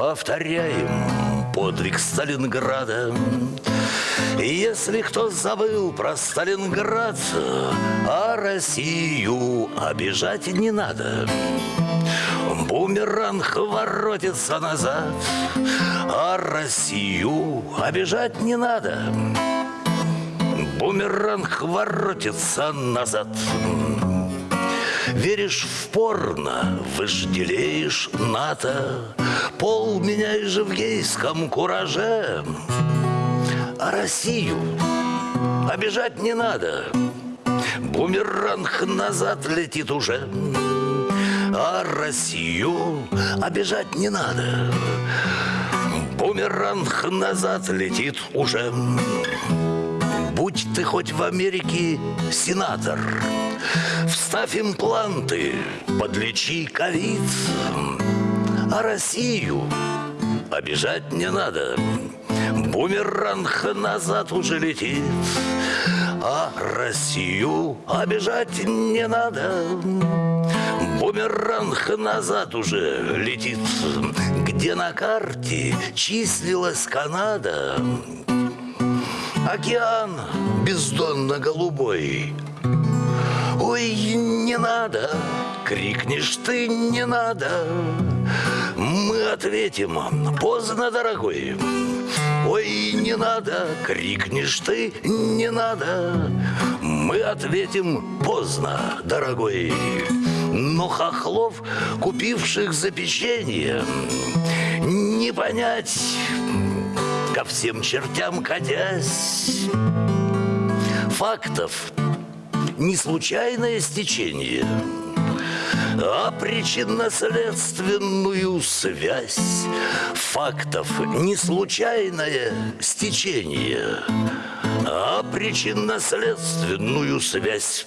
повторяем подвиг Сталинграда. Если кто забыл про Сталинград, а Россию обижать не надо. Бумеранг воротится назад, а Россию обижать не надо. Бумеранг воротится назад. Веришь в порно, вожделеешь НАТО, Пол меняешь в гейском кураже, А Россию обижать не надо, Бумеранг назад летит уже, А Россию обижать не надо, Бумеранг назад летит уже. Будь ты хоть в Америке сенатор, Вставь импланты, подлечи ковид, А Россию обижать не надо. Бумеранг назад уже летит, А Россию обижать не надо. Бумеранг назад уже летит, Где на карте числилась Канада. Океан бездонно-голубой Ой, не надо, крикнешь ты, не надо Мы ответим, поздно, дорогой. Ой, не надо, крикнешь ты, не надо Мы ответим, поздно, дорогой. Но хохлов, купивших за печенье Не понять, ко всем чертям катясь. Фактов не случайное стечение, а причинно-следственную связь. Фактов не случайное стечение, а причинно-следственную связь